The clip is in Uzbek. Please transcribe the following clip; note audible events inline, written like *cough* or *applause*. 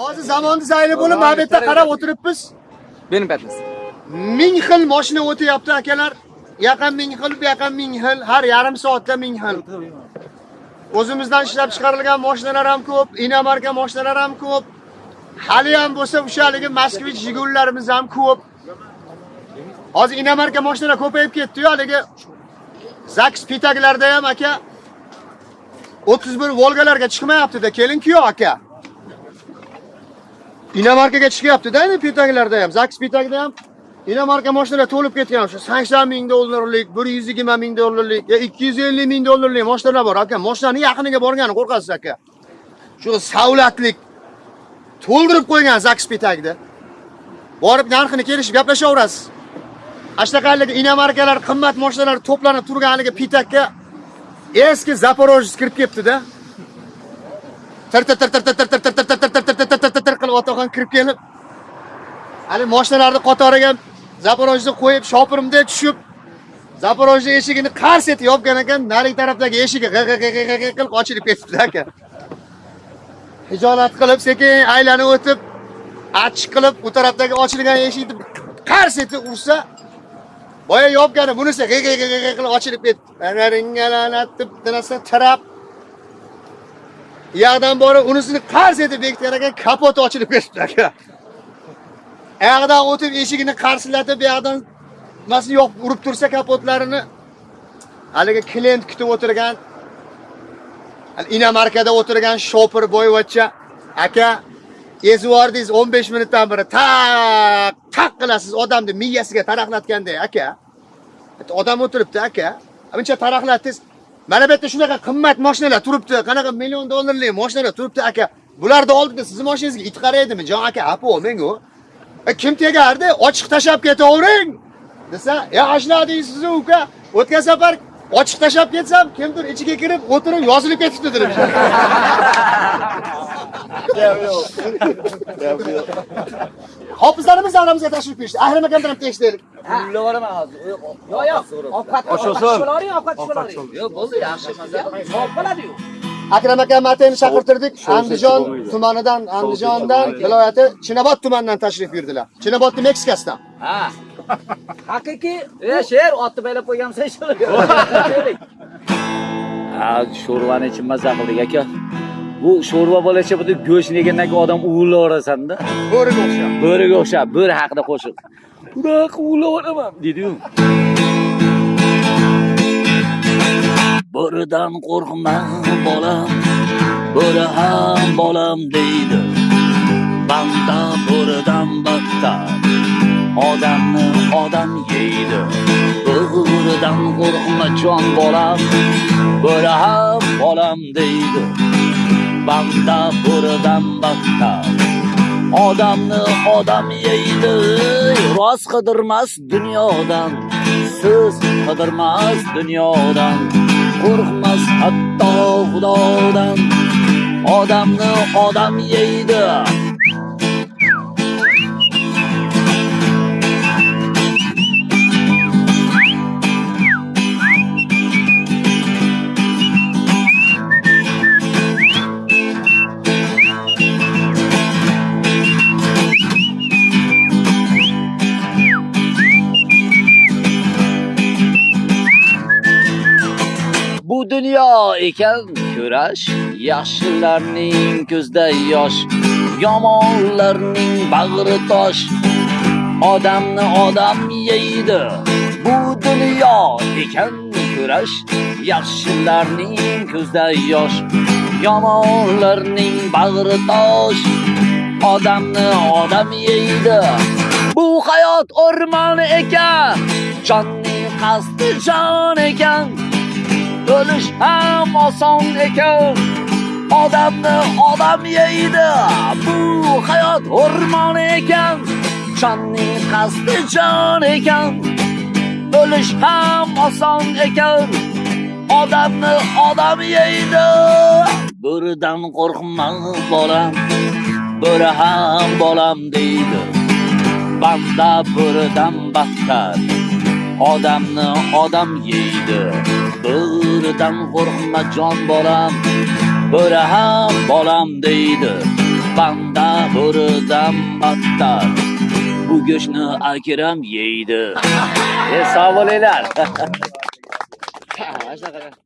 hozir zamonni zayli bo'lib mana bu yerda qarab o'tiribmiz. Benim patnis. ming xil mashina o'tyapti akalar. Yaqin ming xil bu yaqin ming xil har yarim soatda ming xil. O'zimizdan ishlab chiqarilgan mashinalar ham ko'p inomarka mashinalar ham ko'p. Hali ham bo'lsa o'sha haligi moskvich jigullarimiz ham ko'p. Hozir inomarka mashinalar ko'payib ketdi-yu haligi zaks pitaglarda ham aka 31 volgalarga chiqmayapti-da. Keling-ku aka inomarkaga chiqyapti-da endi pitaglarda ham zaks pitagida ham inomarka mashinalar to'lib ketgan o'sha 80 ming dollarlik 120 ming dollarlik yo 250 ming dollarlik mashinalar bor aka mashinaning yaqiniga borgani qo'rqasiz aka shu savlatlik to'ldirib qo'ygan zaks pitagda borib narxini kelishib gaplashaverasiz Ashtaqaligi inomarkalar qimmat mashinalar to'planib turgan haligi pitakka eski Zaporojets kirib ketdi-da. Tir tir tir tir tir tir tir tir tir tir tir tir qilib otaxon kirib kelib hali mashinalarni qatoriga zaporojni qo'yib shopirimda tushib zaporojni eshigini qars etib yopgan ekan, narigi tarafdagi eshigi g'ig' qilib ochilib ketibdi aka. Hijolat qilib sekin aylanib o'tib achchiq qilib u tarafdagi ochilgan eshikni qars etib ursa boya yopgani bunisi g'i g'i g'i qilib ochilib tirab Anaringalanat yoqdan borib unisini qars etib bekitgan ekan, kapoti ochilib ketibdi aka. oyoqdan o'tib eshigini qarsillatib, bu yoqdan nimasi yo'q urib tursa kapotlarini haligi klient kutib o'tirgan hali inomarkada o'tirgan shopir boyvachcha aka ezib ezvordingiz 15 minutdan beri. Taq taq qilasiz odamni miyasiga taraqlatganday aka. Odam o'tiribdi aka. Buncha taraqlatdingiz mana bu yerda shunaqa qimmat mashinalar turibdi. Qanaqa million dollarlik mashinalar turibdi aka. Bularni oldida sizni mashinangizga it qaraydimi jon aka? Apo mengu. E, kim tegardi? Ochiq tashab ketavering! Desa ya ashladingiz uka. O'tgan safar ochiq tashab ketsam kimdir ichiga kirib o'tirib yozilib ketibdi dedim *laughs* hofizlarimiz davramizga tashrif buyurishdi ahrim akamdan ham tekshirdik Pulla boraman hozir. Yo'q, yo'q. Ovqat ovqat ovqat chiqaring. Yo'q, bo'ldi, yaxshi maza. Savob bo'ladi-yu. akram aka matayni chaqirtirdik andijon tumanidan andijondan viloyati chinobod tumanidan tashrif buyurdilar chinobodni meksikasidan Ha. Haqiqiy, e, sher otni baylab qo'ygansan shu. Ha, sho'rvani ichib maza qildik aka. Bu sho'rva bo'lacha bu go'shtni yegandan keyin odam uvlayverasan-da. bo'riga o'xshab Bo'riga o'xshab, bo'ri haqida qo'shiq. Bunaqa uvlayveraman, dedi-yu. Bo'ridan qo'rqma bolam, bo'ri ham bolam deydi. Banda bo'ridan battar, odamni odam yeydi. Bo'ridan qo'rqma jon bolam, bo'ri ham bolam deydi. Banda bo'ridan battar, odamni odam yeydi. Rost qidirmas dunyodan, siz qidirmas dunyodan. qo'rqmas hatto xudodan odamni odam yeydi bu dunyo ekan kurash yaxshilarning ko'zda yosh yomonlarning bag'ri tosh. Odamni odam yeydi bu dunyo ekan kurash yaxshilarning ko'zda yosh yomonlarning bag'ri tosh. Odamni odam yeydi bu hayot o'rmon ekan jonning qasdi jon ekan. O'lish ham oson ekan odamni odam yeydi bu hayot o'rmon ekan jonning qasdi jon ekan. O'lish ham oson ekan odamni odam yeydi bo'ridan qo'rqma bolam bo'ri ham bolam deydi. Banda bo'ridan battar odamni odam yeydi. Bo'ridan qo'rqma jon bolam bo'ri ham bolam deydi. Banda bo'ridan battar Bu go'shtni akram yeydi. E sog' bo'linglar. *laughs*